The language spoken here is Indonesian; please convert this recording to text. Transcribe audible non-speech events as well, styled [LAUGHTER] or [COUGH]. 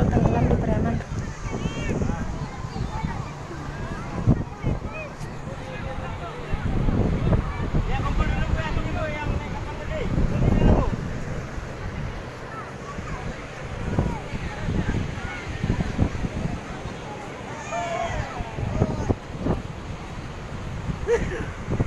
kapal tenggelam di Bremen. Yeah. [LAUGHS]